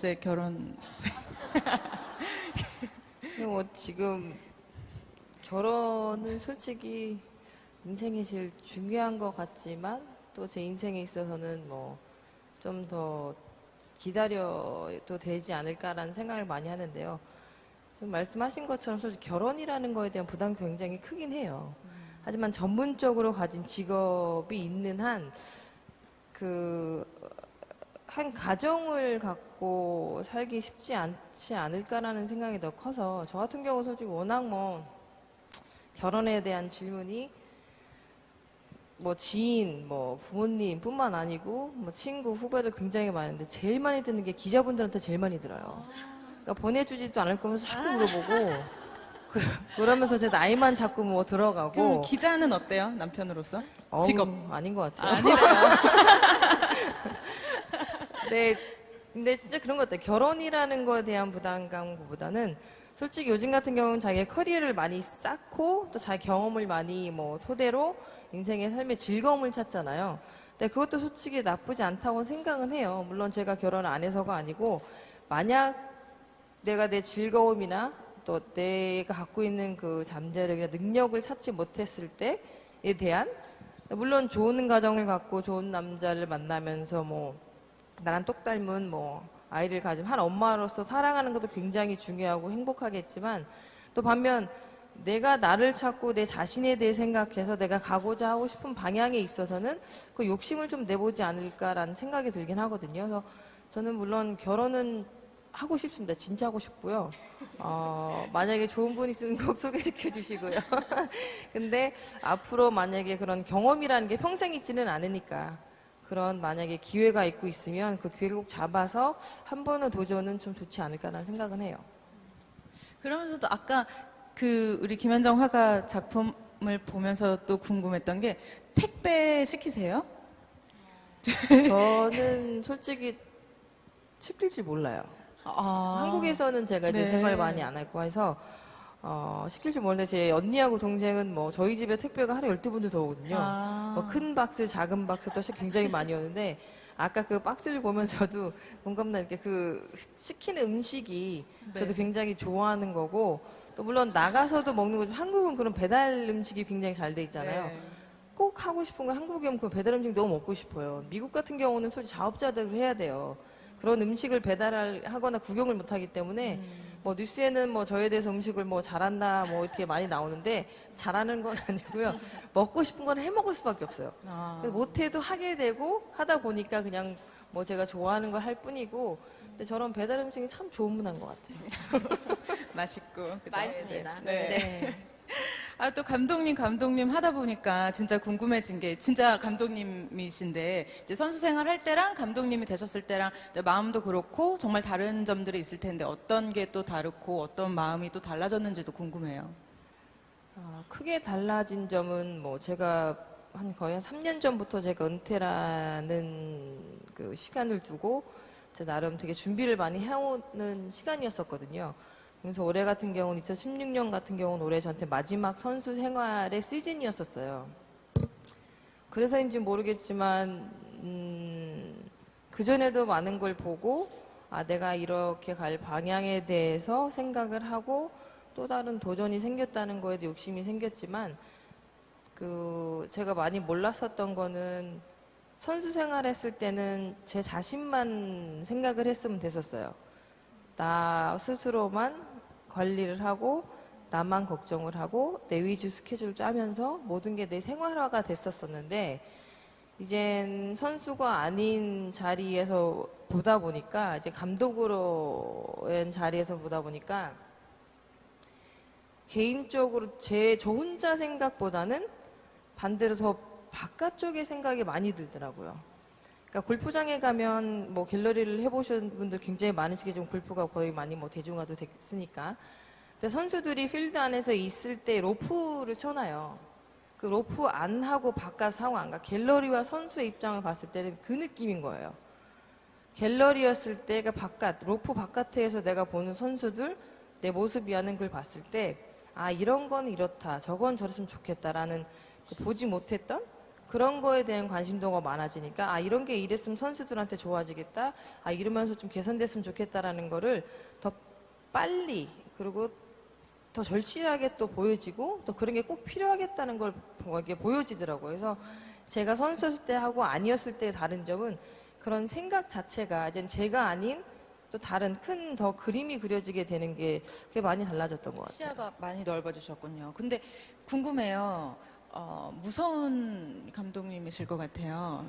언제 결혼? 뭐 지금 결혼은 솔직히 인생에 제일 중요한 것 같지만 또 제 인생에 있어서는 뭐 좀 더 기다려도 되지 않을까라는 생각을 많이 하는데요. 지금 말씀하신 것처럼 솔직히 결혼이라는 거에 대한 부담이 굉장히 크긴 해요. 하지만 전문적으로 가진 직업이 있는 한, 그, 한 가정을 갖고 살기 쉽지 않지 않을까라는 생각이 더 커서 저 같은 경우 솔직히 워낙 뭐 결혼에 대한 질문이 뭐 지인, 뭐 부모님뿐만 아니고 뭐 친구, 후배들 굉장히 많은데 제일 많이 듣는 게 기자분들한테 제일 많이 들어요. 그러니까 보내주지도 않을 거면서 자꾸 물어보고 그- 그러면서 제 나이만 자꾸 뭐 들어가고 기자는 어때요? 남편으로서? 어우, 직업. 아닌 것 같아요. 아니래요. 네, 근데 진짜 그런 것 같아요. 결혼이라는 거에 대한 부담감보다는 솔직히 요즘 같은 경우는 자기의 커리어를 많이 쌓고 또 자기 경험을 많이 뭐 토대로 인생의 삶의 즐거움을 찾잖아요. 근데 그것도 솔직히 나쁘지 않다고 생각은 해요. 물론 제가 결혼을 안 해서가 아니고 만약 내가 내 즐거움이나 또 내가 갖고 있는 그 잠재력이나 능력을 찾지 못했을 때에 대한 물론 좋은 가정을 갖고 좋은 남자를 만나면서 뭐 나랑 똑 닮은 뭐 아이를 가진 한 엄마로서 사랑하는 것도 굉장히 중요하고 행복하겠지만 또 반면 내가 나를 찾고 내 자신에 대해 생각해서 내가 가고자 하고 싶은 방향에 있어서는 그 욕심을 좀 내보지 않을까라는 생각이 들긴 하거든요. 그래서 저는 물론 결혼은 하고 싶습니다. 진짜 하고 싶고요. 어, 만약에 좋은 분 있으면 꼭 소개시켜 주시고요. 근데 앞으로 만약에 그런 경험이라는 게 평생 있지는 않으니까 그런 만약에 기회가 있고 있으면 그 기회를 꼭 잡아서 한 번의 도전은 좀 좋지 않을까라는 생각은 해요. 그러면서도 아까 그 우리 김현정 화가 작품을 보면서 또 궁금했던 게 택배 시키세요? 저는 솔직히 시킬 줄 몰라요. 아, 한국에서는 제가 이제 네. 생활 많이 안 했고 해서 어, 시킬 줄 모르는데 제 언니하고 동생은 뭐 저희 집에 택배가 하루에 12번도 더 오거든요. 아. 뭐 큰 박스, 작은 박스 또 굉장히 많이 오는데 아까 그 박스를 보면서도 뭔가 이렇게 그 시키는 음식이 저도 네. 굉장히 좋아하는 거고 또 물론 나가서도 먹는 거죠. 한국은 그런 배달 음식이 굉장히 잘 돼 있잖아요. 네. 꼭 하고 싶은 건 한국에 오면 그 배달 음식 너무 먹고 싶어요. 미국 같은 경우는 솔직히 자업자득을 해야 돼요. 그런 음식을 배달을 하거나 구경을 못 하기 때문에 음. 뭐 뉴스에는 뭐 저에 대해서 음식을 뭐 잘한다 뭐 이렇게 많이 나오는데 잘하는 건 아니고요. 먹고 싶은 건 해 먹을 수밖에 없어요. 아. 못해도 하게 되고 하다 보니까 그냥 뭐 제가 좋아하는 걸 할 뿐이고 근데 저런 배달 음식이 참 좋은 문화인 것 같아요. 맛있고 그죠? 맛있습니다. 네. 네. 아, 또 감독님, 감독님 하다 보니까 진짜 궁금해진 게 진짜 감독님이신데 이제 선수 생활 할 때랑 감독님이 되셨을 때랑 마음도 그렇고 정말 다른 점들이 있을 텐데 어떤 게 또 다르고 어떤 마음이 또 달라졌는지도 궁금해요. 아, 크게 달라진 점은 뭐 제가 한 거의 한 3년 전부터 제가 은퇴라는 그 시간을 두고 제 나름 되게 준비를 많이 해오는 시간이었었거든요. 그래서 올해 같은 경우는 2016년 같은 경우는 올해 저한테 마지막 선수 생활의 시즌이었었어요. 그래서인지 모르겠지만 음, 그 전에도 많은 걸 보고 아 내가 이렇게 갈 방향에 대해서 생각을 하고 또 다른 도전이 생겼다는 거에도 욕심이 생겼지만 그 제가 많이 몰랐었던 거는 선수 생활했을 때는 제 자신만 생각을 했으면 됐었어요. 나 스스로만 관리를 하고 나만 걱정을 하고 내 위주 스케줄 짜면서 모든 게 내 생활화가 됐었었는데 이젠 선수가 아닌 자리에서 보다 보니까 이제 감독으로의 자리에서 보다 보니까 개인적으로 제 저 혼자 생각보다는 반대로 더 바깥쪽의 생각이 많이 들더라고요. 그러니까 골프장에 가면 뭐 갤러리를 해보신 분들 굉장히 많으시겠지만 골프가 거의 많이 뭐 대중화도 됐으니까. 근데 선수들이 필드 안에서 있을 때 로프를 쳐놔요. 그 로프 안 하고 바깥 상황, 그러니까 갤러리와 선수의 입장을 봤을 때는 그 느낌인 거예요. 갤러리였을 때가 바깥, 로프 바깥에서 내가 보는 선수들, 내 모습이 하는 걸 봤을 때, 아, 이런 건 이렇다. 저건 저랬으면 좋겠다라는 그 보지 못했던 그런 거에 대한 관심도가 많아지니까 아 이런 게 이랬으면 선수들한테 좋아지겠다. 아 이러면서 좀 개선됐으면 좋겠다라는 거를 더 빨리 그리고 더 절실하게 또 보여지고 또 그런 게 꼭 필요하겠다는 걸 보여지더라고요. 그래서 제가 선수였을 때 하고 아니었을 때의 다른 점은 그런 생각 자체가 이제 제가 아닌 또 다른 큰 더 그림이 그려지게 되는 게 그게 많이 달라졌던 것 같아요. 시야가 많이 넓어지셨군요. 근데 궁금해요. 어, 무서운 감독님이실 것 같아요.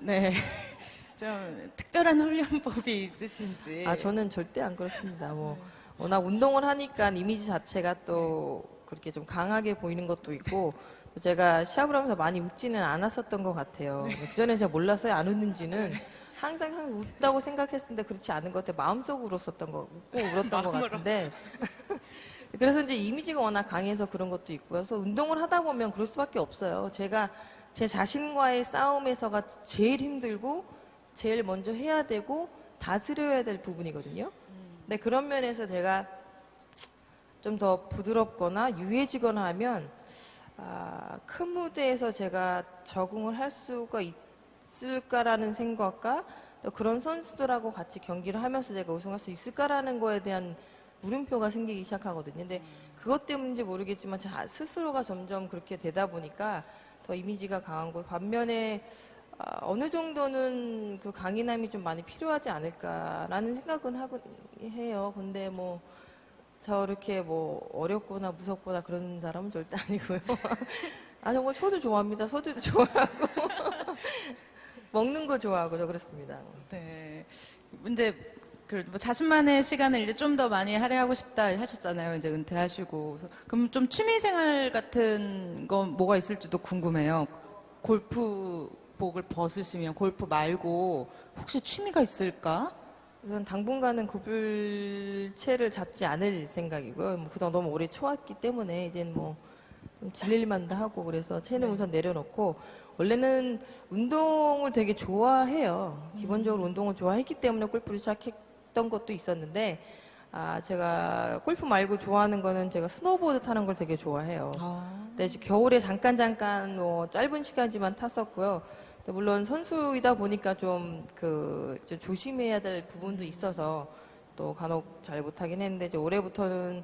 네. 좀 특별한 훈련법이 있으신지. 아 저는 절대 안 그렇습니다. 뭐 워낙 운동을 하니까 이미지 자체가 또 그렇게 좀 강하게 보이는 것도 있고 또 제가 시합을 하면서 많이 웃지는 않았었던 것 같아요. 그 전에 제가 몰라서요 안 웃는지는 항상 항상 웃다고 생각했는데 그렇지 않은 것 같아요. 마음속으로 웃었던 거 웃고 울었던 것. 같은데 그래서 이제 이미지가 워낙 강해서 그런 것도 있고요. 그래서 운동을 하다 보면 그럴 수밖에 없어요. 제가 제 자신과의 싸움에서가 제일 힘들고 제일 먼저 해야 되고 다스려야 될 부분이거든요. 근데 그런 면에서 제가 좀 더 부드럽거나 유해지거나 하면 아, 큰 무대에서 제가 적응을 할 수가 있을까라는 생각과 또 그런 선수들하고 같이 경기를 하면서 제가 우승할 수 있을까라는 거에 대한 물음표가 생기기 시작하거든요. 근데 그것 때문인지 모르겠지만 제 스스로가 점점 그렇게 되다 보니까 더 이미지가 강한 거 반면에 아, 어느 정도는 그 강인함이 좀 많이 필요하지 않을까라는 생각은 하고 해요. 근데 뭐 저렇게 뭐 어렵거나 무섭거나 그런 사람은 절대 아니고요. 아 정말 소주 좋아합니다. 소주도 좋아하고 먹는 거 좋아하고 저 그렇습니다. 네. 이제 그 뭐 자신만의 시간을 이제 좀 더 많이 할애하고 싶다 하셨잖아요. 이제 은퇴하시고. 그럼 좀 취미 생활 같은 건 뭐가 있을지도 궁금해요. 골프복을 벗으시면 골프 말고 혹시 취미가 있을까? 우선 당분간은 구불체를 잡지 않을 생각이고요. 뭐 그동안 너무 오래 쳐왔기 때문에 이제는 뭐 좀 질릴만도 하고 그래서 채는 우선 내려놓고 원래는 운동을 되게 좋아해요. 기본적으로 운동을 좋아했기 때문에 골프를 시작했 던 것도 있었는데 아 제가 골프 말고 좋아하는 거는 제가 스노보드 타는 걸 되게 좋아해요. 아, 네, 이제 겨울에 잠깐 잠깐 뭐 짧은 시간지만 탔었고요. 근데 물론 선수이다 보니까 좀 그 조심해야 될 부분도 있어서 또 간혹 잘 못하긴 했는데 이제 올해부터는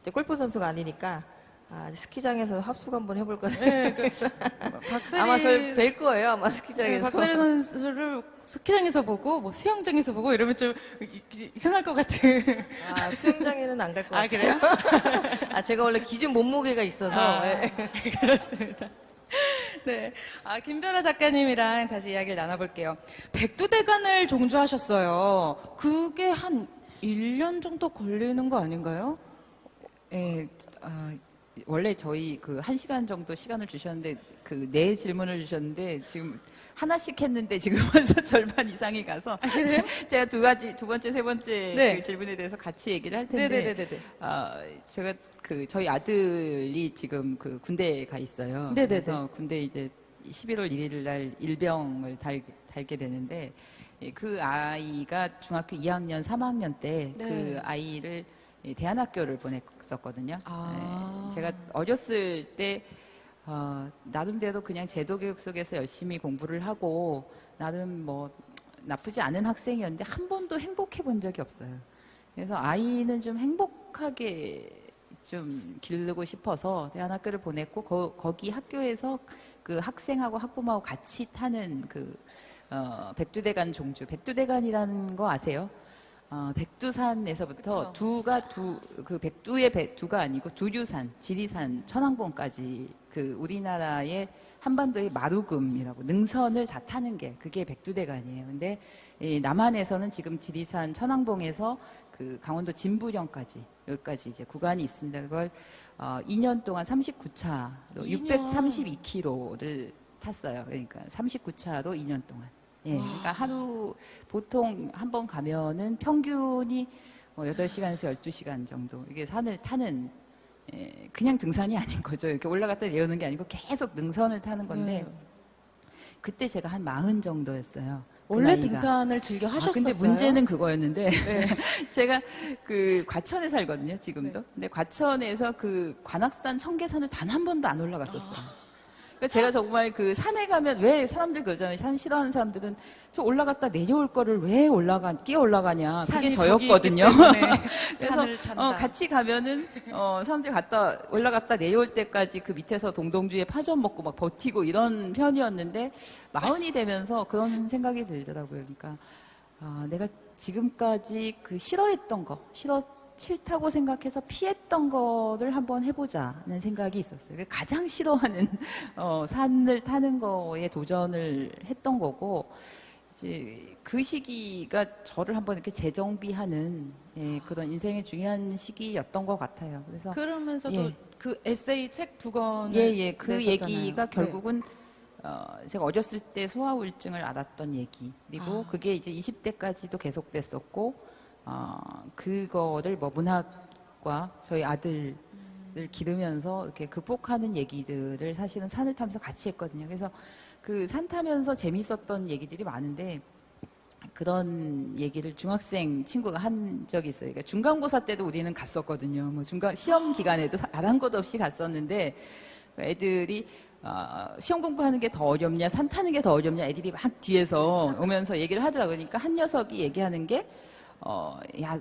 이제 골프 선수가 아니니까 아, 스키장에서 합숙 한번 해볼 거예요. 네, 그, 박세리 아마 뵐 거예요, 아마 네, 스키장에서. 박세리 선수를 스키장에서 보고 뭐 수영장에서 보고 이러면 좀 이- 이상할 것 같은. 아, 수영장에는 안 갈것 아, 같아요. 그래요? 아, 제가 원래 기준 몸무게가 있어서 아, 예. 그렇습니다. 네. 아, 김별아 작가님이랑 다시 이야기를 나눠볼게요. 백두대간을 종주하셨어요. 그게 한 1년 정도 걸리는 거 아닌가요? 예, 아, 원래 저희 그 한 시간 정도 시간을 주셨는데 그 네 질문을 주셨는데 지금 하나씩 했는데 지금 벌써 절반 이상이 가서 그래요? 제가 두 가지 두 번째 세 번째 네. 그 질문에 대해서 같이 얘기를 할 텐데 네네네네. 아, 제가 그 저희 아들이 지금 그 군대에 가 있어요. 네네네. 그래서 군대 이제 11월 1일 날 일병을 달, 달게 되는데 예, 그 아이가 중학교 2학년, 3학년 때그 네. 아이를 이 대안학교를 보냈었거든요. 아. 네, 제가 어렸을 때 어, 나름대로 그냥 제도 교육 속에서 열심히 공부를 하고 나름 뭐 나쁘지 않은 학생이었는데 한 번도 행복해 본 적이 없어요. 그래서 아이는 좀 행복하게 좀 기르고 싶어서 대안학교를 보냈고 거, 거기 학교에서 그 학생하고 학부모하고 같이 타는 그 어, 백두대간 종주 백두대간이라는 거 아세요? 어, 백두산에서부터 그쵸. 두가 두 그 백두의 백두가 아니고 두류산, 지리산, 천왕봉까지 그 우리나라의 한반도의 마루금이라고 능선을 다 타는 게 그게 백두대간이에요. 근데 이 남한에서는 지금 지리산, 천왕봉에서 그 강원도 진부령까지 여기까지 이제 구간이 있습니다. 그걸 어, 2년 동안 39차로 2년. 632km를 탔어요. 그러니까 39차로 2년 동안. 예, 그러니까 하루 보통 한 번 가면은 평균이 뭐 8시간에서 12시간 정도 이게 산을 타는 예, 그냥 등산이 아닌 거죠. 이렇게 올라갔다 내려오는 게 아니고 계속 능선을 타는 건데 네. 그때 제가 한 마흔 정도였어요. 그 원래 나이가. 등산을 즐겨 아, 하셨었어요? 근데 문제는 그거였는데 네. 제가 그 과천에 살거든요, 지금도. 근데 과천에서 그 관악산 청계산을 단 한 번도 안 올라갔었어요. 그러니까 제가 정말 그 산에 가면 왜 사람들 그러잖아요. 산 싫어하는 사람들은 저 올라갔다 내려올 거를 왜 올라가 끼어 올라가냐. 그게 저였거든요. 그래서. 어, 같이 가면은 어, 사람들이 갔다 올라갔다 내려올 때까지 그 밑에서 동동주에 파전 먹고 막 버티고 이런 편이었는데 마흔이 되면서 그런 생각이 들더라고요. 그러니까 아, 내가 지금까지 그 싫어했던 거 싫어 싫다고 생각해서 피했던 거를 한번 해보자는 생각이 있었어요. 가장 싫어하는 어, 산을 타는 거에 도전을 했던 거고 이제 그 시기가 저를 한번 이렇게 재정비하는 예, 그런 인생의 중요한 시기였던 것 같아요. 그래서 그러면서도 예. 그 에세이 책 두 권을 예, 예, 그 내셨잖아요. 얘기가 네. 결국은 어, 제가 어렸을 때 소아우울증을 앓았던 얘기 그리고 아. 그게 이제 20대까지도 계속됐었고 어, 그거를 뭐 문학과 저희 아들을 기르면서 이렇게 극복하는 얘기들을 사실은 산을 타면서 같이 했거든요. 그래서 그 산 타면서 재밌었던 얘기들이 많은데 그런 얘기를 중학생 친구가 한 적이 있어요. 그러니까 중간고사 때도 우리는 갔었거든요. 뭐 중간 시험 기간에도 아랑곳 없이 갔었는데 애들이 어, 시험 공부하는 게 더 어렵냐, 산 타는 게 더 어렵냐, 애들이 막 뒤에서 오면서 얘기를 하더라고요. 그러니까 한 녀석이 얘기하는 게, 어, 야,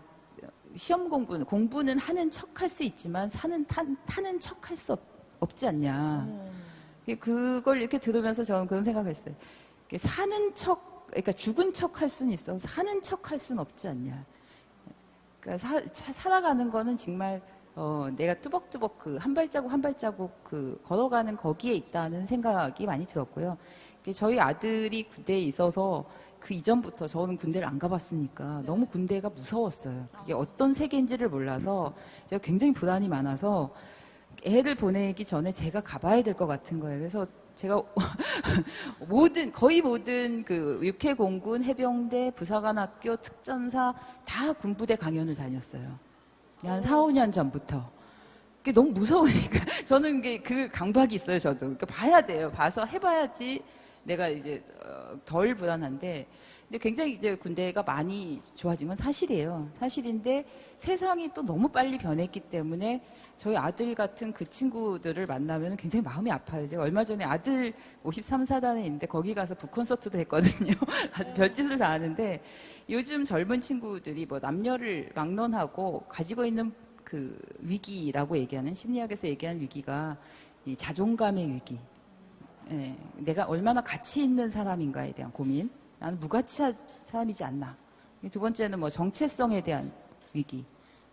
시험 공부는, 공부는 하는 척 할 수 있지만 산은 타, 타는 척 할 수 없지 않냐. 음. 그걸 이렇게 들으면서 저는 그런 생각을 했어요. 사는 척, 그러니까 죽은 척 할 수는 있어. 사는 척 할 수는 없지 않냐. 그러니까 사, 사- 살아가는 거는 정말 어, 내가 뚜벅뚜벅 그 한 발자국 한 발자국 그 걸어가는 거기에 있다는 생각이 많이 들었고요. 이게 저희 아들이 군대에 있어서 그 이전부터 저는 군대를 안 가봤으니까 너무 군대가 무서웠어요. 그게 어떤 세계인지를 몰라서 제가 굉장히 불안이 많아서 애를 보내기 전에 제가 가봐야 될 것 같은 거예요. 그래서 제가 모든 거의 모든 그 육해공군, 해병대, 부사관학교, 특전사 다 군부대 강연을 다녔어요. 한 4, 5년 전부터. 그게 너무 무서우니까 저는 그 강박이 있어요. 저도 그러니까 봐야 돼요. 봐서 해봐야지 내가 이제 어, 덜 불안한데. 근데 굉장히 이제 군대가 많이 좋아진 건 사실이에요. 사실인데 세상이 또 너무 빨리 변했기 때문에 저희 아들 같은 그 친구들을 만나면 굉장히 마음이 아파요. 제가 얼마 전에 아들 53사단에 있는데 거기 가서 북콘서트도 했거든요. 아주 별짓을 다 하는데 요즘 젊은 친구들이 뭐 남녀를 막론하고 가지고 있는 그 위기라고 얘기하는 심리학에서 얘기하는 위기가 이 자존감의 위기. 예, 내가 얼마나 가치 있는 사람인가에 대한 고민. 나는 무가치한 사람이지 않나. 두 번째는 뭐 정체성에 대한 위기.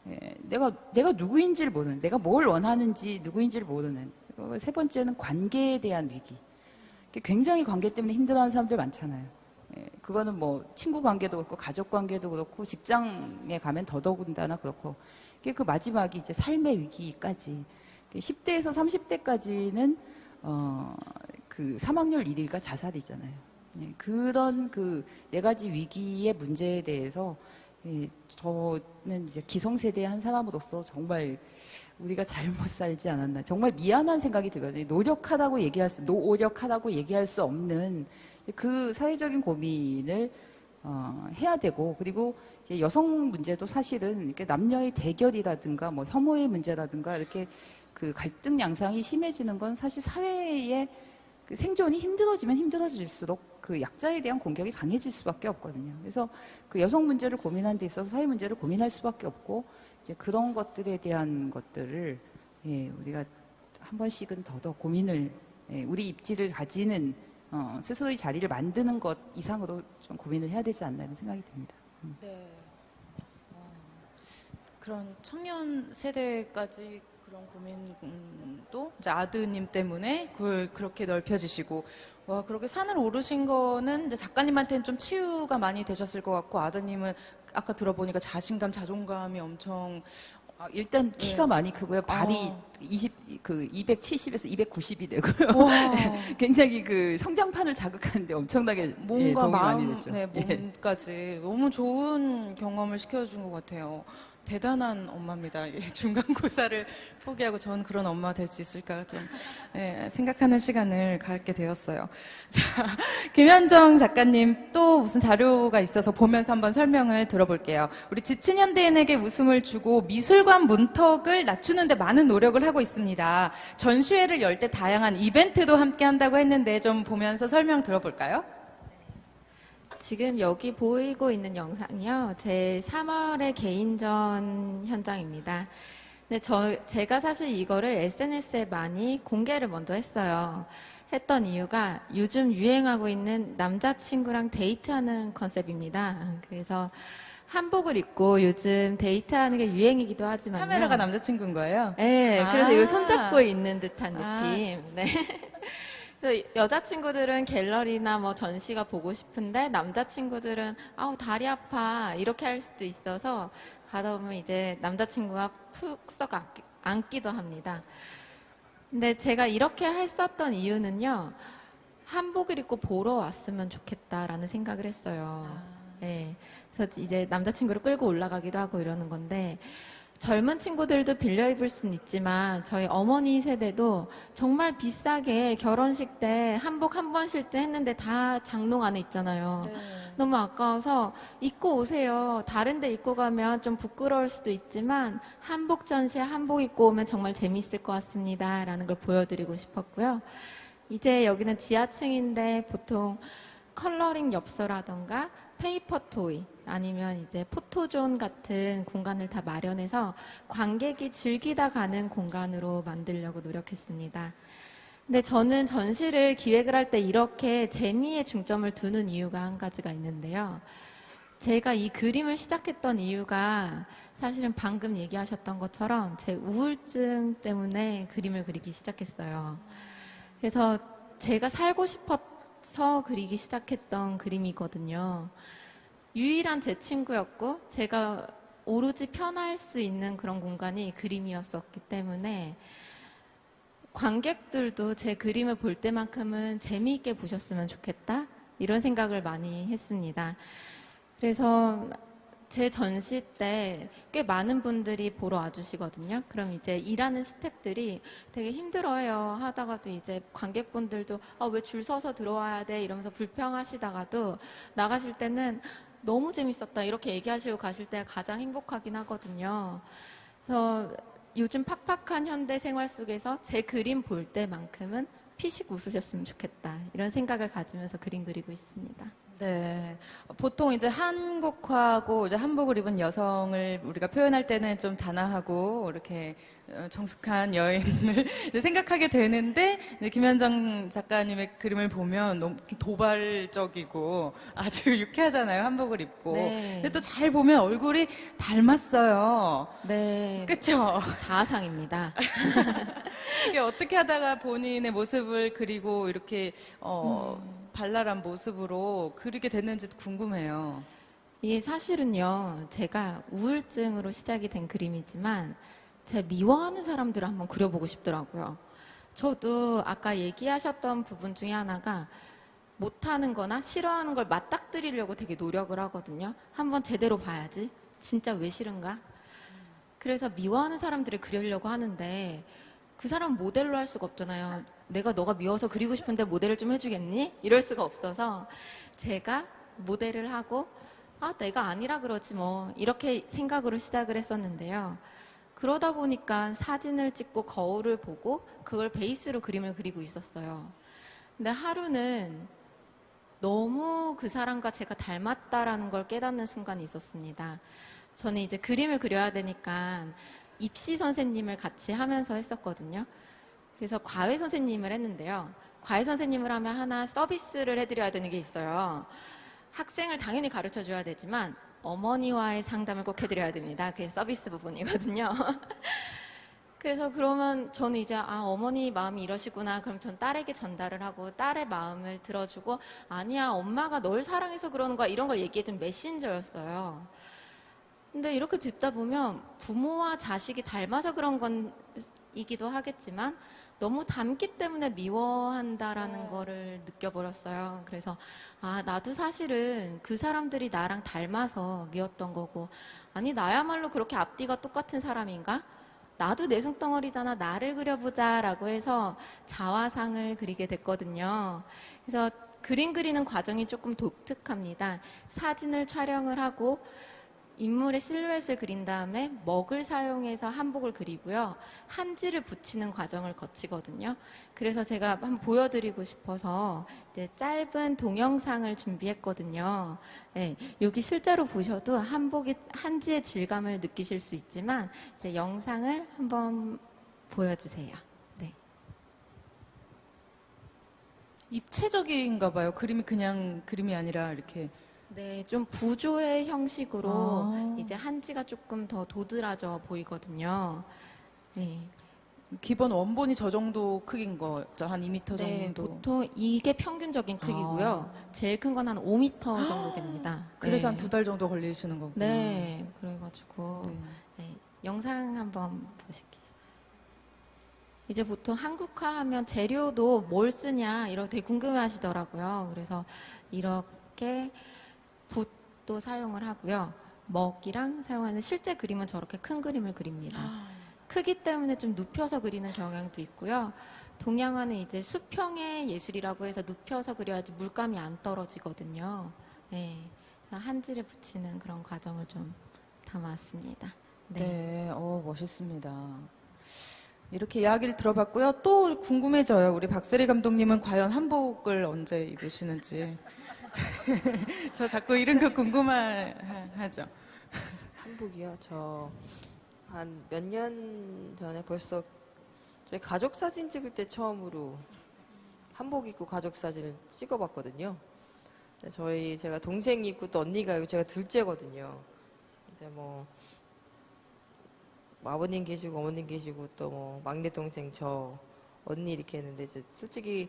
예, 내가 내가 누구인지를 모르는, 내가 뭘 원하는지 누구인지를 모르는. 세 번째는 관계에 대한 위기. 굉장히 관계 때문에 힘들어하는 사람들 많잖아요. 예, 그거는 뭐 친구 관계도 그렇고 가족 관계도 그렇고 직장에 가면 더더군다나 그렇고. 그 마지막이 이제 삶의 위기까지. 10대에서 30대까지는 어, 그 사망률 1위가 자살이잖아요. 예, 그런 그 네 가지 위기의 문제에 대해서 예, 저는 이제 기성세대의 한 사람으로서 정말 우리가 잘못 살지 않았나. 정말 미안한 생각이 들거든요. 노력하다고 얘기할 수, 노력하다고 얘기할 수 없는 그 사회적인 고민을 어, 해야 되고 그리고 여성 문제도 사실은 이렇게 남녀의 대결이라든가 뭐 혐오의 문제라든가 이렇게 그 갈등 양상이 심해지는 건 사실 사회의 그 생존이 힘들어지면 힘들어질수록 그 약자에 대한 공격이 강해질 수밖에 없거든요. 그래서 그 여성 문제를 고민하는 데 있어서 사회 문제를 고민할 수밖에 없고 이제 그런 것들에 대한 것들을 예, 우리가 한 번씩은 더더 고민을 예, 우리 입지를 가지는 어, 스스로의 자리를 만드는 것 이상으로 좀 고민을 해야 되지 않나 이런 생각이 듭니다. 네. 어, 그런 청년 세대까지 그런 고민도 이제 아드님 때문에 그걸 그렇게 넓혀지시고 와 그렇게 산을 오르신 거는 이제 작가님한테는 좀 치유가 많이 되셨을 것 같고 아드님은 아까 들어보니까 자신감, 자존감이 엄청 아, 일단 키가 많이 크고요. 발이 어. 20, 그 270에서 290이 되고요. 와, 굉장히 그 성장판을 자극하는데 엄청나게 예, 몸과 도움이 마음, 많이 됐죠. 네, 예. 몸까지 너무 좋은 경험을 시켜준 것 같아요. 대단한 엄마입니다. 예, 중간고사를 포기하고 저는 그런 엄마 될 수 있을까 좀 예, 생각하는 시간을 갖게 되었어요. 자, 김현정 작가님 또 무슨 자료가 있어서 보면서 한번 설명을 들어볼게요. 우리 지친 현대인에게 웃음을 주고 미술관 문턱을 낮추는데 많은 노력을 하고 있습니다. 전시회를 열 때 다양한 이벤트도 함께 한다고 했는데 좀 보면서 설명 들어볼까요? 지금 여기 보이고 있는 영상이요. 제 3월의 개인전 현장입니다. 근데 저, 제가 사실 이거를 SNS에 많이 공개를 먼저 했어요. 했던 이유가 요즘 유행하고 있는 남자친구랑 데이트하는 컨셉입니다. 그래서 한복을 입고 요즘 데이트하는 게 유행이기도 하지만 카메라가 남자친구인 거예요? 네, 그래서 아. 이걸 손잡고 있는 듯한 아. 느낌. 네. 그래서 여자친구들은 갤러리나 뭐 전시가 보고 싶은데 남자친구들은 아우 다리 아파 이렇게 할 수도 있어서 가다 보면 이제 남자친구가 푹썩 안기도 합니다. 근데 제가 이렇게 했었던 이유는요. 한복을 입고 보러 왔으면 좋겠다라는 생각을 했어요. 네. 그래서 이제 남자친구를 끌고 올라가기도 하고 이러는 건데 젊은 친구들도 빌려 입을 수는 있지만 저희 어머니 세대도 정말 비싸게 결혼식 때 한복 한번쉴때 했는데 다 장롱 안에 있잖아요. 너무 아까워서 입고 오세요. 다른 데 입고 가면 좀 부끄러울 수도 있지만 한복 전시에 한복 입고 오면 정말 재미있을 것 같습니다. 라는 걸 보여드리고 싶었고요. 이제 여기는 지하층인데 보통 coloring 엽서라던가 paper toy 아니면 이제 포토존 같은 공간을 다 마련해서 관객이 즐기다 가는 공간으로 만들려고 노력했습니다. 근데 저는 전시를 기획을 할 때 이렇게 재미에 중점을 두는 이유가 한 가지가 있는데요. 제가 이 그림을 시작했던 이유가 사실은 방금 얘기하셨던 것처럼 제 우울증 때문에 그림을 그리기 시작했어요. 그래서 제가 살고 싶어서 그리기 시작했던 그림이거든요. 유일한 제 친구였고 제가 오로지 편할 수 있는 그런 공간이 그림이었었기 때문에 관객들도 제 그림을 볼 때만큼은 재미있게 보셨으면 좋겠다 이런 생각을 많이 했습니다. 그래서 제 전시 때 꽤 많은 분들이 보러 와주시거든요. 그럼 이제 일하는 스태프들이 되게 힘들어해요. 하다가도 이제 관객분들도 아, 왜 줄 서서 들어와야 돼 이러면서 불평하시다가도 나가실 때는 너무 재밌었다 이렇게 얘기하시고 가실 때가 가장 행복하긴 하거든요. 그래서 요즘 팍팍한 현대 생활 속에서 제 그림 볼 때만큼은 피식 웃으셨으면 좋겠다 이런 생각을 가지면서 그림 그리고 있습니다. 네. 보통 이제 한국화하고 이제 한복을 입은 여성을 우리가 표현할 때는 좀 단아하고 이렇게 어, 정숙한 여인을 생각하게 되는데 김현정 작가님의 그림을 보면 너무 좀 도발적이고 아주 유쾌하잖아요. 한복을 입고. 네. 근데 또 잘 보면 얼굴이 닮았어요. 네, 그쵸? 자아상입니다. 이게 어떻게 하다가 본인의 모습 을 그리고 이렇게 어, 발랄한 모습으로 그리게 됐는지도 궁금해요. 이게 사실은요, 제가 우울증으로 시작이 된 그림이지만, 제가 미워하는 사람들을 한번 그려보고 싶더라고요. 저도 아까 얘기하셨던 부분 중에 하나가 못하는 거나 싫어하는 걸 맞닥뜨리려고 되게 노력을 하거든요. 한번 제대로 봐야지. 진짜 왜 싫은가? 그래서 미워하는 사람들을 그리려고 하는데, 그 사람 모델로 할 수가 없잖아요. 내가 너가 미워서 그리고 싶은데 모델을 좀 해주겠니? 이럴 수가 없어서 제가 모델을 하고 아 내가 아니라 그러지 뭐 이렇게 생각으로 시작을 했었는데요. 그러다 보니까 사진을 찍고 거울을 보고 그걸 베이스로 그림을 그리고 있었어요. 근데 하루는 너무 그 사람과 제가 닮았다라는 걸 깨닫는 순간이 있었습니다. 저는 이제 그림을 그려야 되니까 입시 선생님을 같이 하면서 했었거든요. 그래서 과외 선생님을 했는데요. 과외 선생님을 하면 하나 서비스를 해드려야 되는 게 있어요. 학생을 당연히 가르쳐 줘야 되지만 어머니와의 상담을 꼭 해드려야 됩니다. 그게 서비스 부분이거든요. 그래서 그러면 저는 이제 아 어머니 마음이 이러시구나 그럼 전 딸에게 전달을 하고 딸의 마음을 들어주고 아니야 엄마가 널 사랑해서 그러는 거야 이런 걸 얘기해준 메신저였어요. 근데 이렇게 듣다 보면 부모와 자식이 닮아서 그런 건 이기도 하겠지만 너무 닮기 때문에 미워한다라는 거를 느껴버렸어요. 그래서 아 나도 사실은 그 사람들이 나랑 닮아서 미웠던 거고 아니 나야말로 그렇게 앞뒤가 똑같은 사람인가? 나도 내숭덩어리잖아. 나를 그려보자라고 해서 자화상을 그리게 됐거든요. 그래서 그림 그리는 과정이 조금 독특합니다. 사진을 촬영을 하고 인물의 실루엣을 그린 다음에 먹을 사용해서 한복을 그리고요. 한지를 붙이는 과정을 거치거든요. 그래서 제가 한번 보여드리고 싶어서 짧은 동영상을 준비했거든요. 네, 여기 실제로 보셔도 한복이 한지의 질감을 느끼실 수 있지만 영상을 한번 보여주세요. 네. 입체적인가 봐요. 그림이 그냥 그림이 아니라 이렇게 네, 좀 부조의 형식으로 아. 이제 한지가 조금 더 도드라져 보이거든요. 네. 기본 원본이 저 정도 크기인 거죠. 한 2m 네, 정도. 보통 이게 평균적인 크기고요. 제일 큰 건 한 5m 정도 됩니다. 그래서 네. 한두 달 정도 걸리시는 거구나. 네, 그래가지고 네. 네, 영상 한번 보실게요. 이제 보통 한국화하면 재료도 뭘 쓰냐 이렇게 궁금해하시더라고요. 그래서 이렇게 붓도 사용을 하고요. 먹이랑 사용하는 실제 그림은 저렇게 큰 그림을 그립니다. 크기 때문에 좀 눕혀서 그리는 경향도 있고요. 동양화는 이제 수평의 예술이라고 해서 눕혀서 그려야지 물감이 안 떨어지거든요. 네, 그래서 한지를 붙이는 그런 과정을 좀 담아왔습니다. 네, 네. 어, 멋있습니다. 이렇게 이야기를 들어봤고요. 또 궁금해져요. 우리 박세리 감독님은 과연 한복을 언제 입으시는지. 저 자꾸 이런 거 궁금하죠. 한복이요. 저 한 몇 년 전에 벌써 저희 가족 사진 찍을 때 처음으로 한복 입고 가족 사진을 찍어봤거든요. 저희 제가 동생이 있고 또 언니가 있고 제가 둘째거든요. 이제 뭐, 뭐 아버님 계시고 어머님 계시고 또 뭐 막내 동생 저 언니 이렇게 했는데 솔직히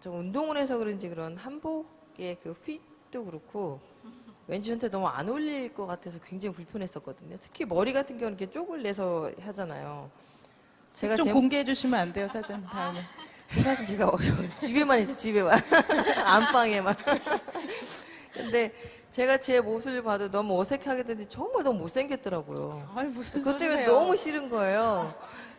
좀 운동을 해서 그런지 그런 한복 의 그 핏도 그렇고 왠지 저한테 너무 안 어울릴 것 같아서 굉장히 불편했었거든요. 특히 머리 같은 경우는 이렇게 쪽을 내서 하잖아요. 제가 좀제 공개해 주시면 안 돼요, 사진 다음에. 그 사실 제가 집에만 있어 집에만 안방에만. 근데 제가 제 모습을 봐도 너무 어색하게 되는데 정말 너무 못생겼더라고요. 아니 무슨 그것 때문에. 너무 싫은 거예요.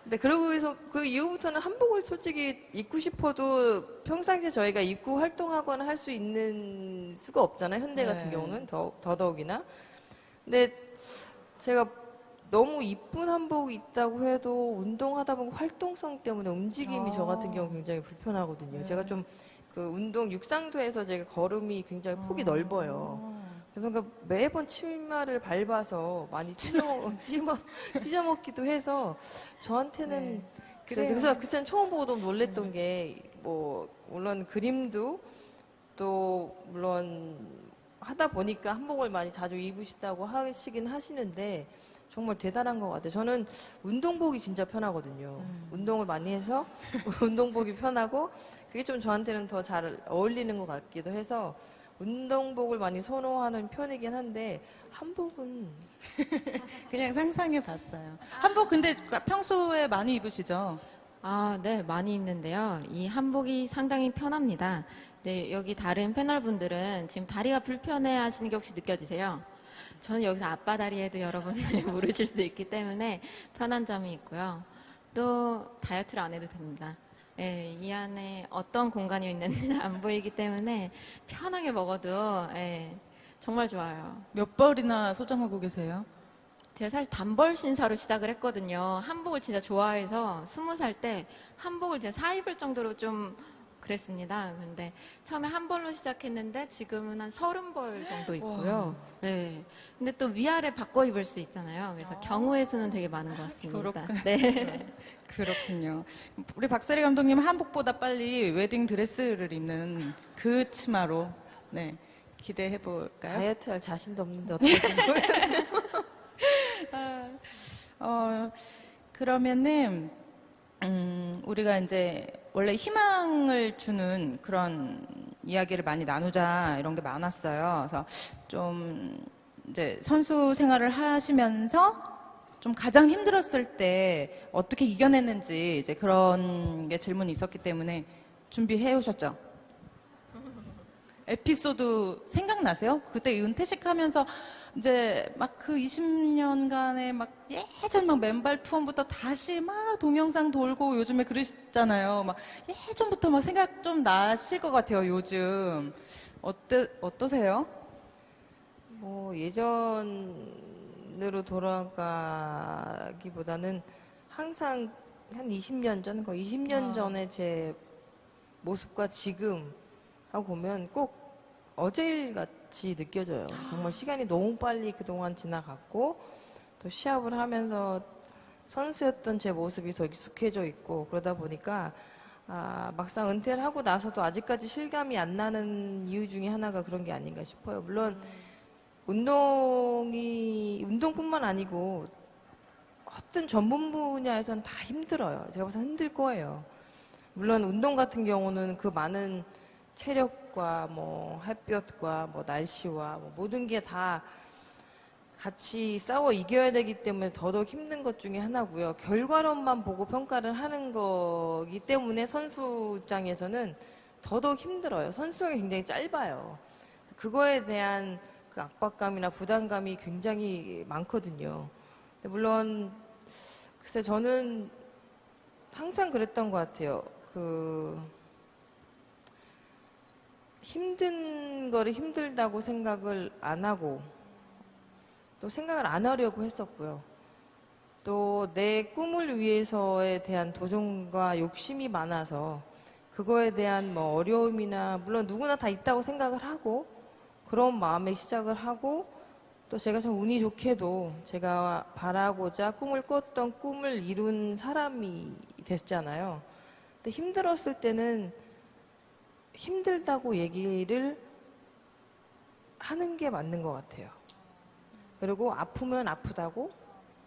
근데 그러고 해서 그 이후부터는 한복을 솔직히 입고 싶어도 평상시에 저희가 입고 활동하거나 할 수 있는 수가 없잖아요. 현대 네. 같은 경우는 더, 더더욱이나. 근데 제가 너무 이쁜 한복이 있다고 해도 운동하다 보면 활동성 때문에 움직임이 저 같은 아. 경우 굉장히 불편하거든요. 네. 제가 좀 그 운동 육상도에서 제가 걸음이 굉장히 폭이 넓어요. 그러니까 매번 치마를 밟아서 많이 찢어, 찢어, 찢어먹기도 해서 저한테는 네. 그래서, 그때는 처음 보고 너무 놀랬던 게 뭐 물론 그림도 또 물론 하다 보니까 한복을 많이 자주 입으시다고 하시긴 하시는데 정말 대단한 것 같아요. 저는 운동복이 진짜 편하거든요. 운동을 많이 해서 운동복이 편하고 그게 좀 저한테는 더 잘 어울리는 것 같기도 해서 운동복을 많이 선호하는 편이긴 한데 한복은 그냥 상상해 봤어요. 한복 근데 평소에 많이 입으시죠? 아, 네, 많이 입는데요. 이 한복이 상당히 편합니다. 네, 여기 다른 패널분들은 지금 다리가 불편해 하시는 게 혹시 느껴지세요? 저는 여기서 앞바 다리에도 여러분들이 물으실 수 있기 때문에 편한 점이 있고요. 또 다이어트를 안 해도 됩니다. 예, 이 안에 어떤 공간이 있는지 안 보이기 때문에 편하게 먹어도 예, 정말 좋아요. 몇 벌이나 소장하고 계세요? 제가 사실 단벌 신사로 시작을 했거든요. 한복을 진짜 좋아해서 스무 살 때 한복을 제가 사입을 정도로 좀 그랬습니다. 근데 처음에 한 벌로 시작했는데 지금은 한 서른 벌 정도 있고요. 네. 근데 또 위아래 바꿔 입을 수 있잖아요. 그래서 경우의 수는 되게 많은 것 같습니다. 그렇구나. 네. 그렇군요. 우리 박세리 감독님 한복보다 빨리 웨딩 드레스를 입는 그 치마로 네 기대해 볼까요? 다이어트 할 자신도 없는데 어떻게 된 어 그러면은 음, 우리가 이제 원래 희망을 주는 그런 이야기를 많이 나누자 이런 게 많았어요. 그래서 좀 이제 선수 생활을 하시면서 좀좀 가장 힘들었을 때 어떻게 이겨냈는지 이제 그런 게 질문이 있었기 때문에 준비해 오셨죠? 에피소드 생각나세요? 그때 은퇴식 하면서 이제 막 그 20년간의 막 예전 막 맨발 투혼부터 다시 막 동영상 돌고 요즘에 그러시잖아요. 막 예전부터 막 생각 좀 나실 것 같아요, 요즘. 어떠, 어떠세요? 뭐 예전으로 돌아가기보다는 항상 한 20년 전, 거의 20년 아. 전에 제 모습과 지금 하고 보면 꼭 어제일 같이 느껴져요. 정말 시간이 너무 빨리 그동안 지나갔고 또 시합을 하면서 선수였던 제 모습이 더 익숙해져 있고 그러다 보니까 아, 막상 은퇴를 하고 나서도 아직까지 실감이 안 나는 이유 중에 하나가 그런 게 아닌가 싶어요. 물론 운동이 운동뿐만 아니고 어떤 전문 분야에서는 다 힘들어요. 제가 봐서 힘들 거예요. 물론 운동 같은 경우는 그 많은 체력 과 뭐 햇볕과 뭐 날씨와 뭐 모든 게 다 같이 싸워 이겨야 되기 때문에 더더욱 힘든 것 중에 하나고요. 결과론만 보고 평가를 하는 거기 때문에 선수 입장에서는 더더욱 힘들어요. 선수형이 굉장히 짧아요. 그거에 대한 그 압박감이나 부담감이 굉장히 많거든요. 물론 글쎄 저는 항상 그랬던 것 같아요. 그 힘든 거를 힘들다고 생각을 안 하고 또 생각을 안 하려고 했었고요. 또 내 꿈을 위해서에 대한 도전과 욕심이 많아서 그거에 대한 뭐 어려움이나 물론 누구나 다 있다고 생각을 하고 그런 마음에 시작을 하고 또 제가 참 운이 좋게도 제가 바라고자 꿈을 꿨던 꿈을 이룬 사람이 됐잖아요. 근데 힘들었을 때는 힘들다고 얘기를 하는 게 맞는 것 같아요. 그리고 아프면 아프다고,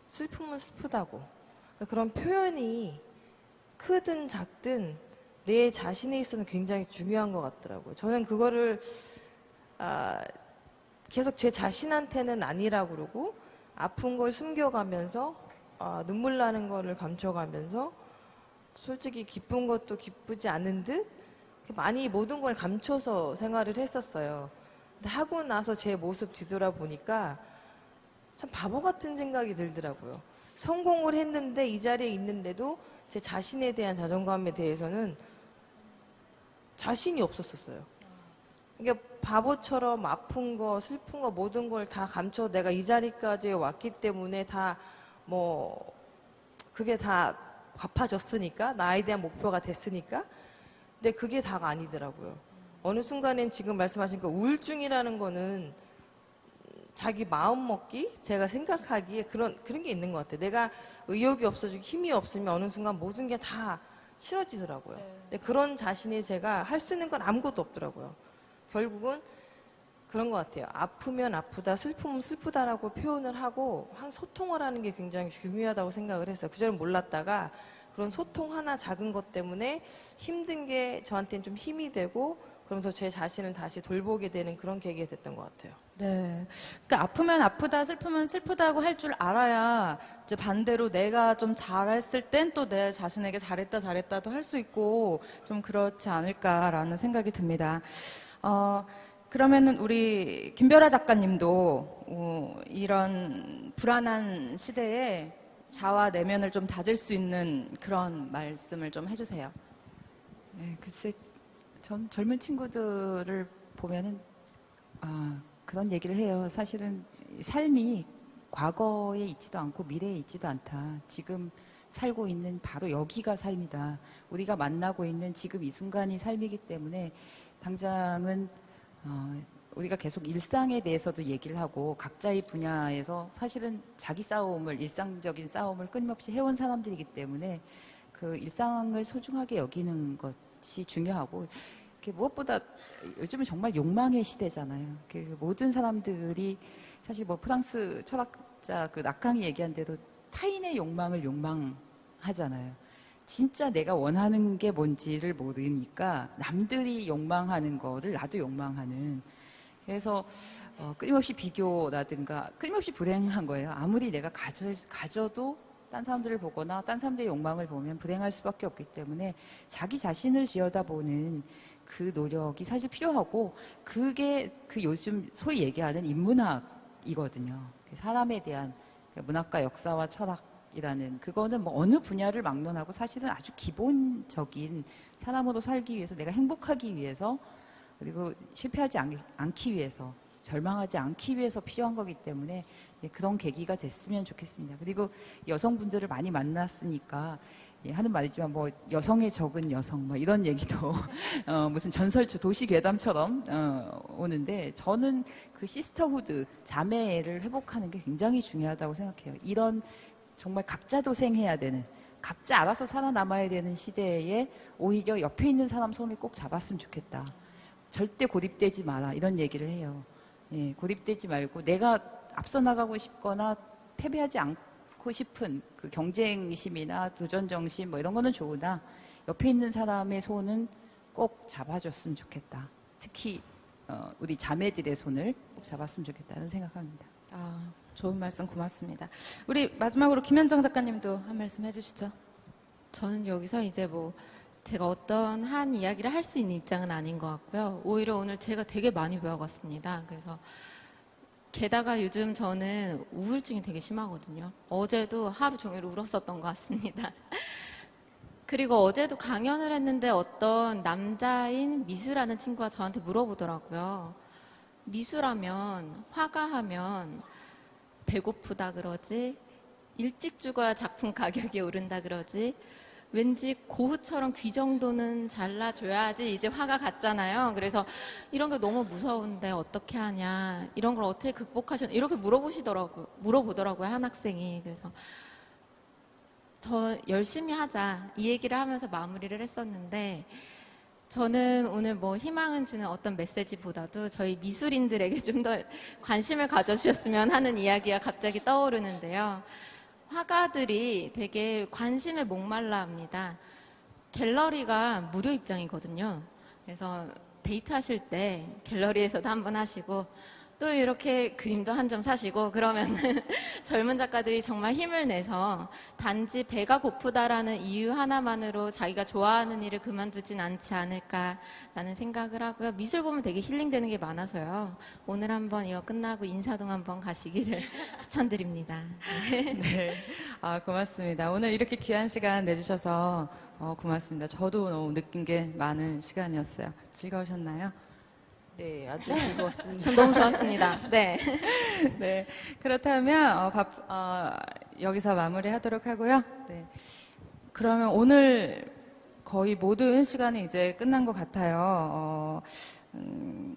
슬프면 슬프다고. 그러니까 그런 표현이 크든 작든 내 자신에 있어서는 굉장히 중요한 것 같더라고요. 저는 그거를 아, 계속 제 자신한테는 아니라고 그러고 아픈 걸 숨겨가면서 아, 눈물 나는 거를 감춰가면서 솔직히 기쁜 것도 기쁘지 않은 듯 많이 모든 걸 감춰서 생활을 했었어요. 근데 하고 나서 제 모습 뒤돌아보니까 참 바보 같은 생각이 들더라고요. 성공을 했는데 이 자리에 있는데도 제 자신에 대한 자존감에 대해서는 자신이 없었었어요. 그러니까 바보처럼 아픈 거, 슬픈 거 모든 걸 다 감춰 내가 이 자리까지 왔기 때문에 다 뭐 그게 다 갚아졌으니까 나에 대한 목표가 됐으니까 근데 그게 다가 아니더라고요. 어느 순간엔 지금 말씀하신 그 우울증이라는 거는 자기 마음 먹기 제가 생각하기에 그런 그런 게 있는 것 같아요. 내가 의욕이 없어지고 힘이 없으면 어느 순간 모든 게 다 싫어지더라고요. 근데 그런 자신이 제가 할 수 있는 건 아무것도 없더라고요. 결국은 그런 것 같아요. 아프면 아프다, 슬프면 슬프다라고 표현을 하고 한 소통을 하는 게 굉장히 중요하다고 생각을 했어요. 그전엔 몰랐다가 그런 소통 하나 작은 것 때문에 힘든 게 저한테는 좀 힘이 되고 그러면서 제 자신을 다시 돌보게 되는 그런 계기가 됐던 것 같아요. 네. 그러니까 아프면 아프다, 슬프면 슬프다고 할 줄 알아야 이제 반대로 내가 좀 잘했을 땐 또 내 자신에게 잘했다, 잘했다도 할 수 있고 좀 그렇지 않을까라는 생각이 듭니다. 어, 그러면은 우리 김별아 작가님도 어, 이런 불안한 시대에 자와 내면을 좀 다질 수 있는 그런 말씀을 좀 해주세요. 네, 글쎄, 전 젊은 친구들을 보면은 아, 그런 얘기를 해요. 사실은 삶이 과거에 있지도 않고 미래에 있지도 않다. 지금 살고 있는 바로 여기가 삶이다. 우리가 만나고 있는 지금 이 순간이 삶이기 때문에 당장은 어, 우리가 계속 일상에 대해서도 얘기를 하고 각자의 분야에서 사실은 자기 싸움을 일상적인 싸움을 끊임없이 해온 사람들이기 때문에 그 일상을 소중하게 여기는 것이 중요하고 그 무엇보다 요즘은 정말 욕망의 시대잖아요. 그 모든 사람들이 사실 뭐 프랑스 철학자 그 낙강이 얘기한 대로 타인의 욕망을 욕망하잖아요. 진짜 내가 원하는 게 뭔지를 모르니까 남들이 욕망하는 거를 나도 욕망하는 그래서 어, 끊임없이 비교라든가 끊임없이 불행한 거예요. 아무리 내가 가져, 가져도 딴 사람들을 보거나 딴 사람들의 욕망을 보면 불행할 수밖에 없기 때문에 자기 자신을 들여다보는 그 노력이 사실 필요하고 그게 그 요즘 소위 얘기하는 인문학이거든요. 사람에 대한 문학과 역사와 철학이라는 그거는 뭐 어느 분야를 막론하고 사실은 아주 기본적인 사람으로 살기 위해서 내가 행복하기 위해서 그리고 실패하지 않, 않기 위해서 절망하지 않기 위해서 필요한 거기 때문에 예, 그런 계기가 됐으면 좋겠습니다. 그리고 여성분들을 많이 만났으니까 예, 하는 말이지만 뭐 여성의 적은 여성 뭐 이런 얘기도 어, 무슨 전설 도시 괴담처럼 어, 오는데 저는 그 sisterhood 자매를 회복하는 게 굉장히 중요하다고 생각해요. 이런 정말 각자 도생해야 되는 각자 알아서 살아남아야 되는 시대에 오히려 옆에 있는 사람 손을 꼭 잡았으면 좋겠다. 절대 고립되지 마라 이런 얘기를 해요. 예, 고립되지 말고 내가 앞서 나가고 싶거나 패배하지 않고 싶은 그 경쟁심이나 도전 정신 뭐 이런 거는 좋으나 옆에 있는 사람의 손은 꼭 잡아줬으면 좋겠다. 특히 어, 우리 자매들의 손을 꼭 잡았으면 좋겠다는 생각합니다. 아, 좋은 말씀 고맙습니다. 우리 마지막으로 김현정 작가님도 한 말씀 해주시죠. 저는 여기서 이제 뭐 제가 어떤 한 이야기를 할 수 있는 입장은 아닌 것 같고요. 오히려 오늘 제가 되게 많이 배워갔습니다. 그래서 게다가 요즘 저는 우울증이 되게 심하거든요. 어제도 하루 종일 울었었던 것 같습니다. 그리고 어제도 강연을 했는데 어떤 남자인 미수라는 친구가 저한테 물어보더라고요. 미수라면, 화가 하면 배고프다 그러지, 일찍 죽어야 작품 가격이 오른다 그러지, 왠지 고흐처럼 귀 정도는 잘라줘야지 이제 화가 갔잖아요. 그래서 이런 게 너무 무서운데 어떻게 하냐, 이런 걸 어떻게 극복하셨냐, 이렇게 물어보시더라고요. 물어보더라고요, 한 학생이. 그래서 저 열심히 하자 이 얘기를 하면서 마무리를 했었는데 저는 오늘 뭐 희망을 주는 어떤 메시지보다도 저희 미술인들에게 좀 더 관심을 가져주셨으면 하는 이야기가 갑자기 떠오르는데요. 화가들이 되게 관심에 목말라 합니다. 갤러리가 무료 입장이거든요. 그래서 데이트 하실 때 갤러리에서도 한번 하시고 또 이렇게 그림도 한 점 사시고 그러면 젊은 작가들이 정말 힘을 내서 단지 배가 고프다라는 이유 하나만으로 자기가 좋아하는 일을 그만두진 않지 않을까라는 생각을 하고요. 미술 보면 되게 힐링되는 게 많아서요. 오늘 한번 이거 끝나고 인사동 한번 가시기를 추천드립니다. 네. 아, 고맙습니다. 오늘 이렇게 귀한 시간 내주셔서 어, 고맙습니다. 저도 너무 느낀 게 많은 시간이었어요. 즐거우셨나요? 네, 아주 즐거웠습니다. 전 너무 좋았습니다. 네. 네. 그렇다면 어, 밥, 어, 여기서 마무리 하도록 하고요. 네. 그러면 오늘 거의 모든 시간이 이제 끝난 것 같아요. 어, 음,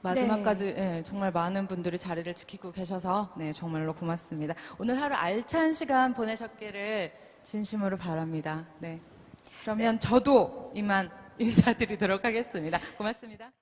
마지막까지 예, 정말 많은 분들이 자리를 지키고 계셔서 네, 정말로 고맙습니다. 오늘 하루 알찬 시간 보내셨기를 진심으로 바랍니다. 네. 그러면 저도 이만 인사드리도록 하겠습니다. 고맙습니다.